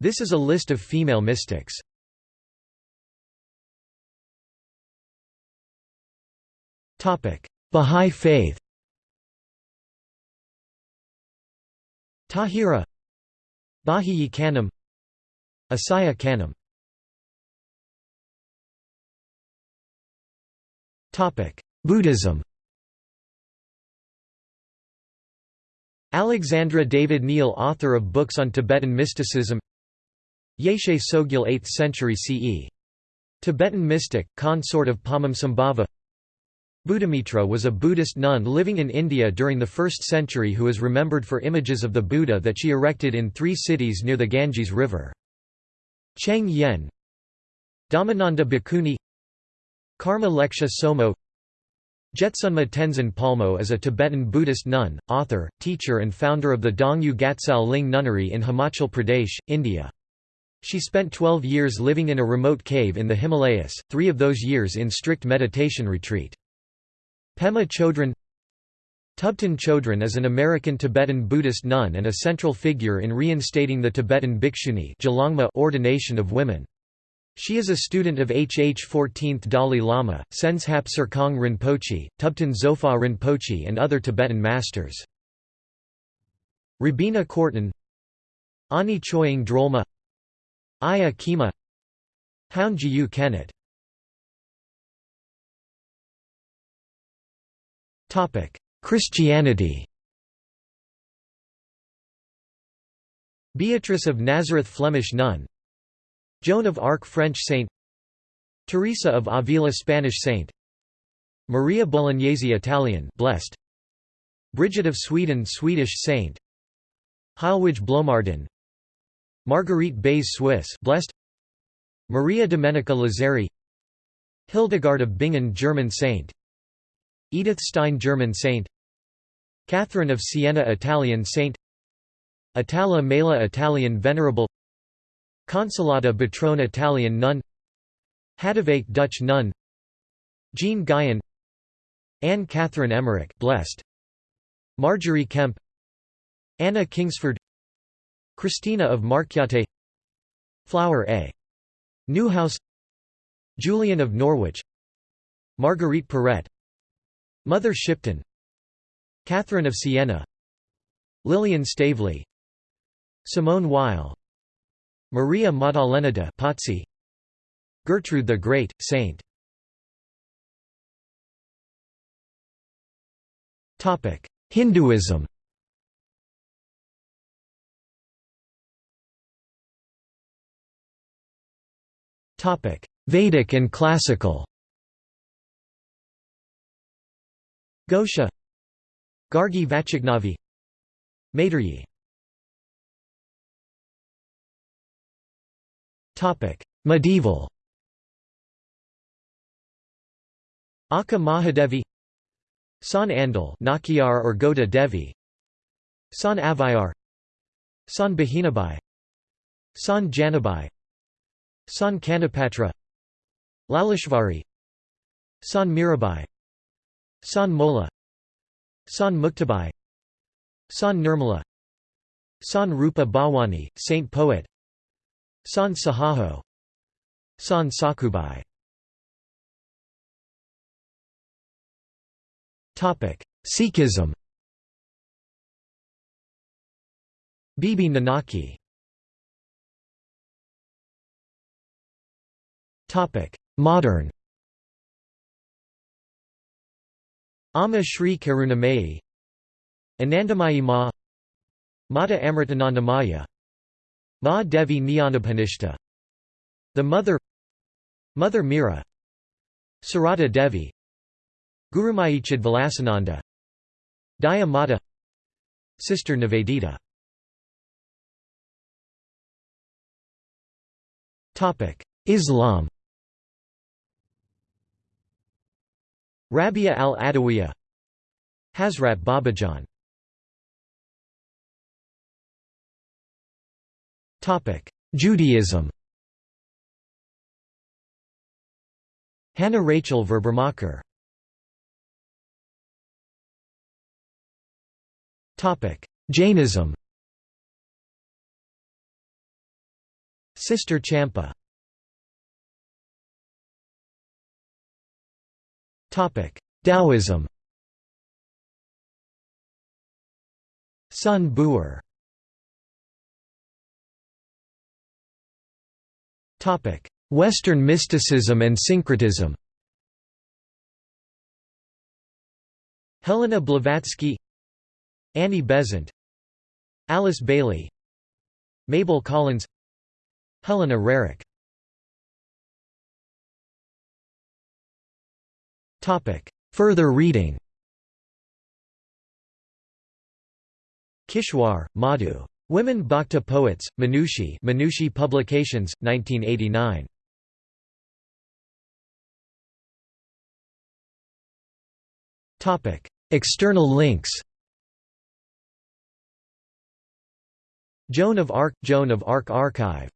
This is a list of female mystics. Bahá'í Faith. Tahira. Bahíyyih Khánum. Ásíyih Khánum. Buddhism. Alexandra David-Néel author of books on Tibetan mysticism Yeshe Tsogyal 8th century CE. Tibetan mystic, consort of Padmasambhava Buddhamitra was a Buddhist nun living in India during the 1st century who is remembered for images of the Buddha that she erected in three cities near the Ganges River. Cheng Yen Dhammananda Bhikkhuni Karma Lekshe Tsomo Jetsunma Tenzin Palmo is a Tibetan Buddhist nun, author, teacher and founder of the Dongyu Gatsal Ling Nunnery in Himachal Pradesh, India. She spent 12 years living in a remote cave in the Himalayas, three of those years in strict meditation retreat. Pema Chodron Thubten Chodron is an American Tibetan Buddhist nun and a central figure in reinstating the Tibetan bhikshuni ordination of women. She is a student of HH 14th Dalai Lama, Tsenzhab Serkong Rinpoche, Thubten Zopa Rinpoche and other Tibetan masters. Robina Courtin Ani Choying Drolma Ayya Khema Hound Jiyu Kenet Christianity. Beatrice of Nazareth Flemish nun. Joan of Arc French saint. Teresa of Avila Spanish saint. Maria Bolognesi Italian blessed. Bridget of Sweden Swedish saint. Heilwig Blomarden Marguerite Bays Swiss blessed Maria Domenica Lazzari. Hildegard of Bingen German saint. Edith Stein German saint. Catherine of Siena Italian saint. Itala Mela Italian venerable. Consolata Betrone Italian nun. Hadewijch Dutch nun. Jeanne Guyon. Anne Catherine Emmerich blessed Margery Kempe. Anna Kingsford Christina of Markyate Flower A. Newhouse Julian of Norwich Marguerite Porete Mother Shipton Catherine of Siena Lilian Staveley Simone Weil Maria Maddalena de Pazzi Gertrude the Great, Saint Hinduism Vedic and classical. Ghosha. Gargi Vachaknavi Maitreyi. Medieval. Akka Mahadevi. San Andal Nakiar or Goda Devi. San Avvaiyar San Bahinabai. San Janabai San Kanhopatra Laleshvari San Mirabai San Molla San Muktabai San Nirmala San Rupa Bhawani, Saint Poet San Sahajo San Sakhubai. Sikhism. Bibi Nanaki Modern. Amma Shri Karunamayi Anandamayi Ma. Mata Amritanandamayi. Ma Devi Nyanabhanishta. The Mother. Mother Mira. Sarada Devi. Gurumayi Chidvilasananda Daya Mata Sister Nivedita. Islam Rabia al-Adawiya Hazrat Babajan. Topic Judaism. Hannah Rachel Verbermacher. Topic Jainism. Sister Champa Taoism. Sun Bu'er Western mysticism and syncretism. Helena Blavatsky. Annie Besant. Alice Bailey. Mabel Collins. Helena Roerich Further reading. Kishwar, Madhu. Women Bhakta Poets, Manushi Manushi Publications, 1989. External links. Joan of Arc – Joan of Arc Archive